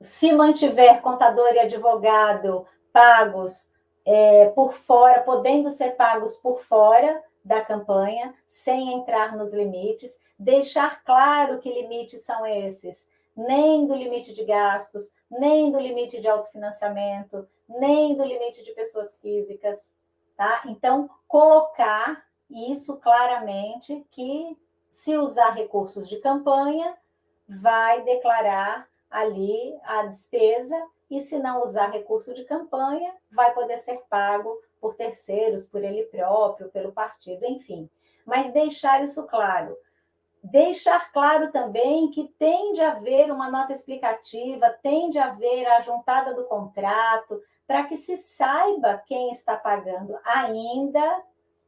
se mantiver contador e advogado pagos é, por fora, podendo ser pagos por fora da campanha, sem entrar nos limites, deixar claro que limites são esses, nem do limite de gastos, nem do limite de autofinanciamento, nem do limite de pessoas físicas, tá? Então, colocar isso claramente que se usar recursos de campanha, vai declarar ali a despesa e se não usar recurso de campanha, vai poder ser pago por terceiros, por ele próprio, pelo partido, enfim. Mas deixar isso claro. Deixar claro também que tem de haver uma nota explicativa, tem de haver a juntada do contrato, para que se saiba quem está pagando, ainda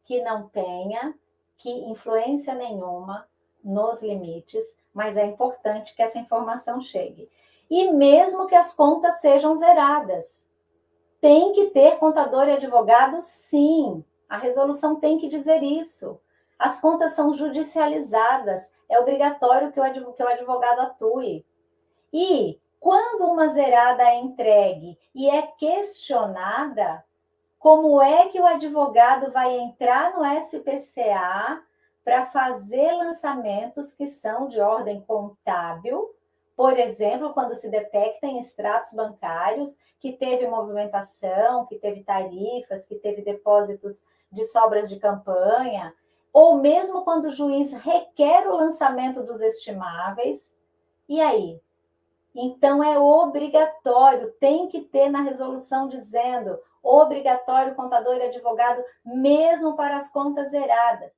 que não tenha que influência nenhuma nos limites, mas é importante que essa informação chegue. E mesmo que as contas sejam zeradas, tem que ter contador e advogado, sim. A resolução tem que dizer isso. As contas são judicializadas, é obrigatório que o advogado atue. E quando uma zerada é entregue e é questionada, como é que o advogado vai entrar no SPCA para fazer lançamentos que são de ordem contábil, por exemplo, quando se detecta em extratos bancários que teve movimentação, que teve tarifas, que teve depósitos de sobras de campanha, ou mesmo quando o juiz requer o lançamento dos estimáveis. E aí? Então é obrigatório, tem que ter na resolução dizendo obrigatório contador e advogado, mesmo para as contas zeradas.